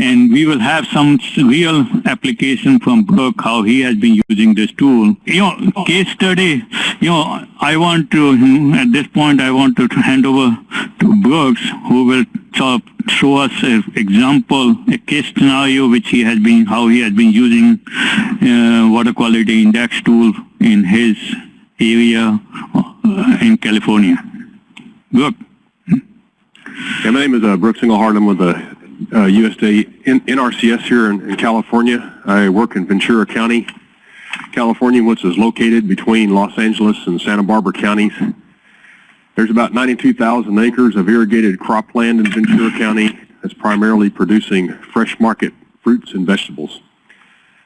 and we will have some real application from Brooke, how he has been using this tool. You know, case study, you know, I want to, at this point, I want to hand over to Brooks, who will show us an example, a case scenario which he has been, how he has been using uh, water quality index tool in his area uh, in California. Brooke? Yeah, my name is uh, Brooks Engelhardt. I'm with the uh, USDA NRCS here in, in California. I work in Ventura County, California, which is located between Los Angeles and Santa Barbara counties. There's about 92,000 acres of irrigated cropland in Ventura County that's primarily producing fresh market fruits and vegetables.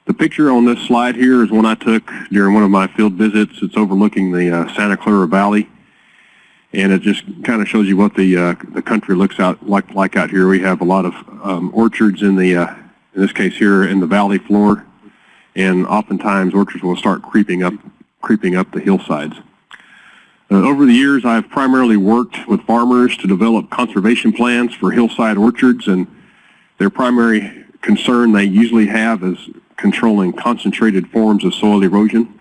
The picture on this slide here is one I took during one of my field visits. It's overlooking the uh, Santa Clara Valley and it just kind of shows you what the uh, the country looks out like like out here. We have a lot of um, orchards in the uh, in this case here in the valley floor, and oftentimes orchards will start creeping up creeping up the hillsides. Uh, over the years, I've primarily worked with farmers to develop conservation plans for hillside orchards, and their primary concern they usually have is controlling concentrated forms of soil erosion.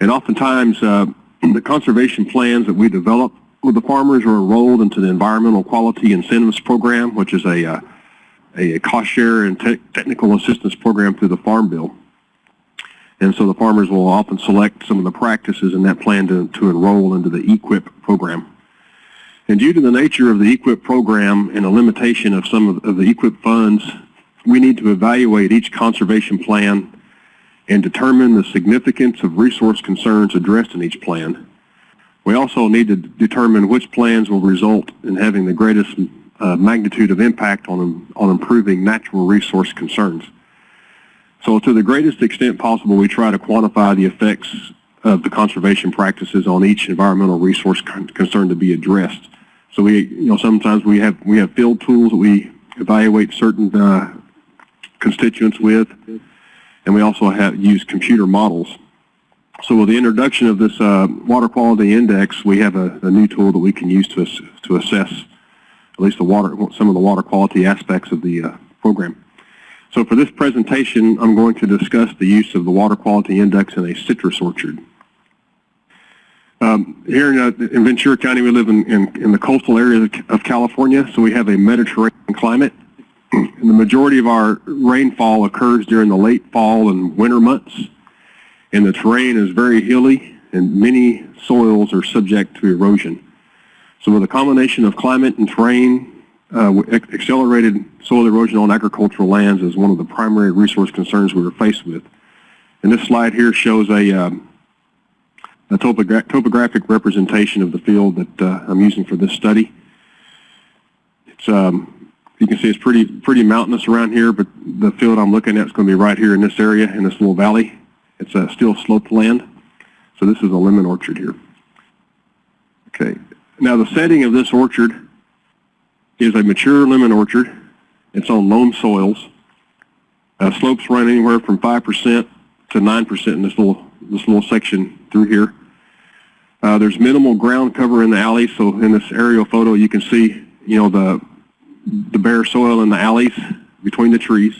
And oftentimes, uh, the conservation plans that we develop with the farmers are enrolled into the Environmental Quality Incentives Program, which is a, uh, a cost share and te- technical assistance program through the Farm Bill. And so the farmers will often select some of the practices in that plan to, to enroll into the EQIP program. And due to the nature of the EQIP program and the limitation of some of, of the EQIP funds, we need to evaluate each conservation plan and determine the significance of resource concerns addressed in each plan. We also need to determine which plans will result in having the greatest uh, magnitude of impact on, on improving natural resource concerns. So to the greatest extent possible, we try to quantify the effects of the conservation practices on each environmental resource con- concern to be addressed. So we, you know, sometimes we have, we have field tools that we evaluate certain uh, constituents with, and we also have used computer models. So with the introduction of this uh, water quality index, we have a, a new tool that we can use to, ass- to assess at least the water, some of the water quality aspects of the uh, program. So for this presentation, I'm going to discuss the use of the water quality index in a citrus orchard. Um, here in, uh, in Ventura County, we live in, in, in the coastal area of, of California, so we have a Mediterranean climate. The majority of our rainfall occurs during the late fall and winter months. And the terrain is very hilly and many soils are subject to erosion. So with a combination of climate and terrain, uh, accelerated soil erosion on agricultural lands is one of the primary resource concerns we are faced with. And this slide here shows a, um, a topogra- topographic representation of the field that uh, I'm using for this study. It's, um, you can see it's pretty, pretty mountainous around here, but the field I'm looking at is going to be right here in this area, in this little valley. It's a still sloped land. So this is a lemon orchard here. Okay. Now the setting of this orchard is a mature lemon orchard. It's on loam soils. Uh, slopes run anywhere from 5% to 9% in this little, this little section through here. Uh, there's minimal ground cover in the alley, so in this aerial photo you can see, you know, the, the bare soil in the alleys between the trees.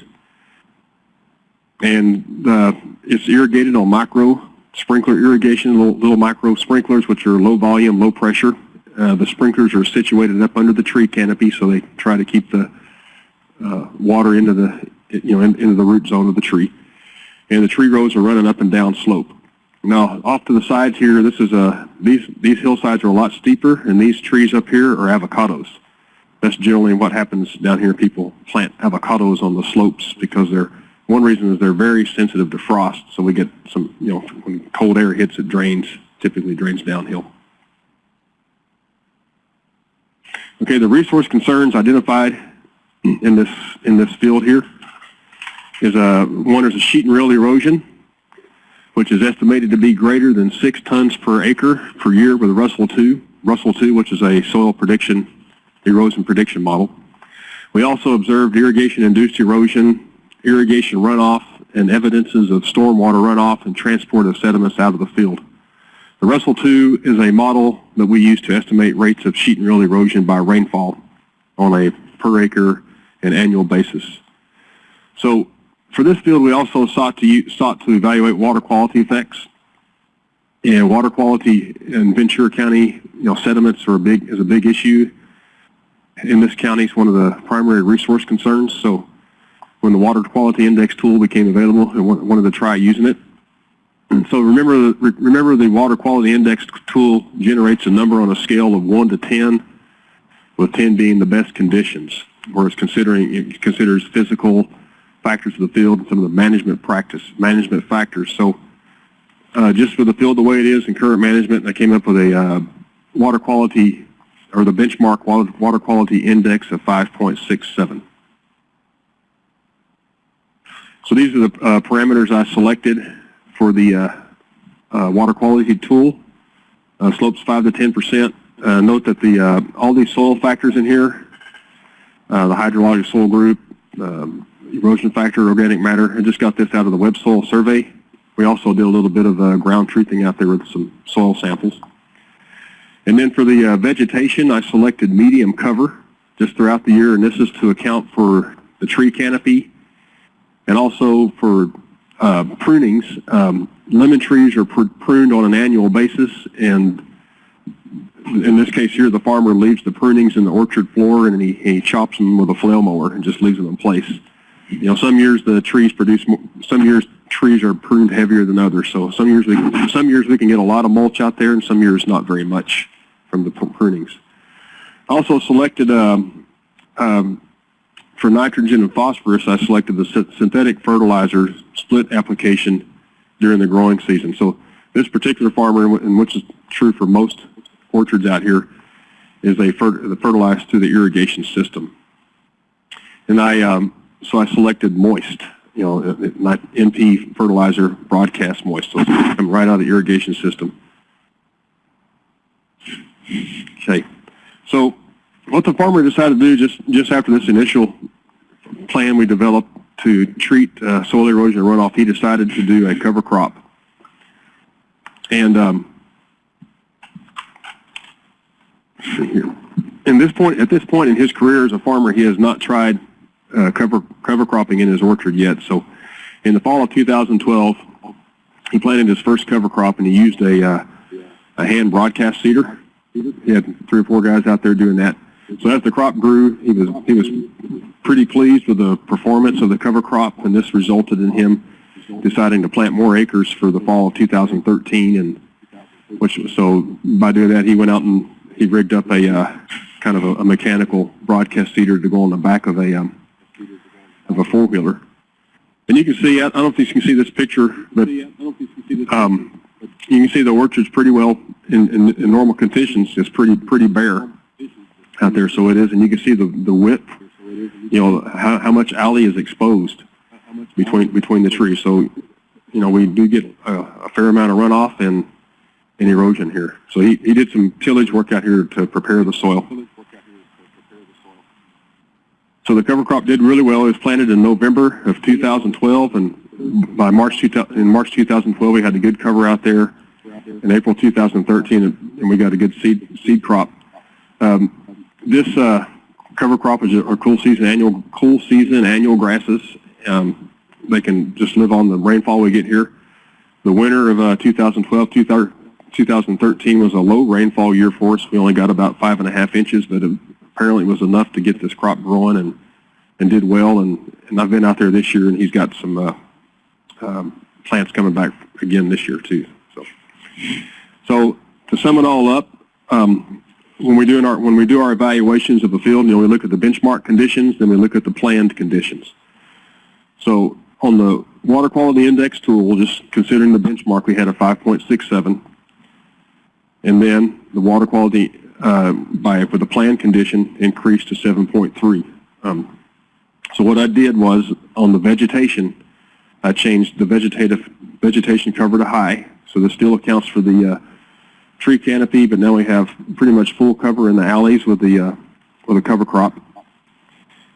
And uh, it's irrigated on micro sprinkler irrigation, little, little micro sprinklers, which are low volume, low pressure. Uh, the sprinklers are situated up under the tree canopy, so they try to keep the uh, water into the, you know, in, into the root zone of the tree. And the tree rows are running up and down slope. Now, off to the sides here, this is a, these, these hillsides are a lot steeper, and these trees up here are avocados. That's generally what happens down here. People plant avocados on the slopes because they're, one reason is they're very sensitive to frost, so we get some, you know, when cold air hits, it drains, typically drains downhill. Okay, the resource concerns identified in this, in this field here is, uh, one is a sheet and rill erosion, which is estimated to be greater than six tons per acre per year with RUSLE 2, RUSLE 2, which is a soil prediction, erosion prediction model. We also observed irrigation-induced erosion, irrigation runoff, and evidences of stormwater runoff and transport of sediments out of the field. The RUSLE 2 is a model that we use to estimate rates of sheet and rill erosion by rainfall on a per acre and annual basis. So for this field, we also sought to u- sought to evaluate water quality effects. And water quality in Ventura County, you know, sediments are a big is a big issue. In this county, it's one of the primary resource concerns. So when the water quality index tool became available, I wa- wanted to try using it. And so remember, remember the water quality index tool generates a number on a scale of one to ten, with ten being the best conditions, whereas considering it considers physical factors of the field and some of the management practice management factors. So uh, just for the field the way it is in current management, I came up with a uh, water quality or the benchmark water, quality index of 5.67. So these are the uh, parameters I selected for the uh, uh, water quality tool. Uh, slopes 5 to 10 percent. Uh, note that the uh, all these soil factors in here, the hydrologic soil group, um, erosion factor, organic matter. I just got this out of the web soil survey. We also did a little bit of ground truthing out there with some soil samples. And then for the uh, vegetation, I selected medium cover just throughout the year, and this is to account for the tree canopy and also for uh, prunings. Um, lemon trees are pr- pruned on an annual basis, and in this case here, the farmer leaves the prunings in the orchard floor, and he, he chops them with a flail mower and just leaves them in place. You know, some years the trees produce, some years trees are pruned heavier than others. So some years we, some years we can get a lot of mulch out there, and some years not very much from the prunings. Also selected um, um, for nitrogen and phosphorus. I selected the synthetic fertilizer split application during the growing season. So this particular farmer, and which is true for most orchards out here, is they fer- fertilize through the irrigation system. And I, um, so I selected moist, you know, not NP fertilizer, broadcast moist. So it's right out of the irrigation system. Okay. So what the farmer decided to do just, just after this initial plan we developed to treat uh, soil erosion and runoff, he decided to do a cover crop. And um, see here. In this point, at this point in his career as a farmer, he has not tried uh, cover cover cropping in his orchard yet. So, in the fall of 2012, he planted his first cover crop, and he used a uh, a hand broadcast seeder. He had three or four guys out there doing that. So as the crop grew, he was he was pretty pleased with the performance of the cover crop, and this resulted in him deciding to plant more acres for the fall of 2013. And which so by doing that, he went out and he rigged up a uh, kind of a, a mechanical broadcast seeder to go on the back of a um, of a four wheeler. And you can see, I don't if you can see this picture, but um, you can see the orchard's pretty well in, in, in normal conditions. It's pretty pretty bare out there, so it is, and you can see the the width. You know how how much alley is exposed between between the trees. So you know we do get a, a fair amount of runoff and and erosion here. So he, he did some tillage work out here to prepare the soil. So the cover crop did really well. It was planted in November of 2012, and by March in March 2012 we had a good cover out there. In April 2013, and we got a good seed seed crop. Um, this uh, cover crop is a, cool season annual cool season annual grasses. Um, they can just live on the rainfall we get here. The winter of uh, 2012 2013 was a low rainfall year for us. We only got about five and a half inches, but it apparently was enough to get this crop growing and and did well. And, and I've been out there this year, and he's got some uh, um, plants coming back again this year too. So, so to sum it all up, um, when we do our when we do our evaluations of a field, you know, we look at the benchmark conditions, then we look at the planned conditions. So on the water quality index tool, just considering the benchmark, we had a 5.67, and then the water quality uh, by for the planned condition increased to 7.3. Um, so what I did was on the vegetation, I changed the vegetative vegetation cover to high. So this still accounts for the uh, tree canopy, but now we have pretty much full cover in the alleys with the uh, with a cover crop.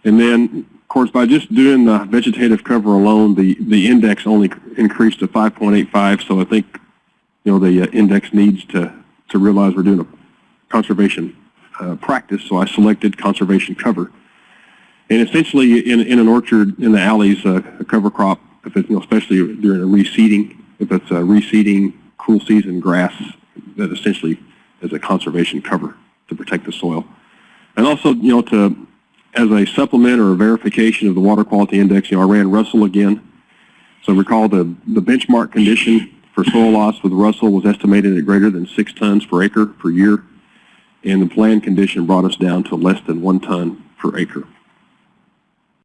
And then, of course, by just doing the vegetative cover alone, the the index only increased to 5.85. So I think you know the uh, index needs to to realize we're doing a conservation uh, practice. So I selected conservation cover. And essentially, in, in an orchard, in the alleys, uh, a cover crop, if you know, especially during a reseeding, if it's a reseeding, cool season grass, that essentially is a conservation cover to protect the soil. And also, you know, to, as a supplement or a verification of the water quality index, you know, I ran RUSLE again. So recall the, the benchmark condition for soil loss with RUSLE was estimated at greater than six tons per acre per year. And the plan condition brought us down to less than one ton per acre.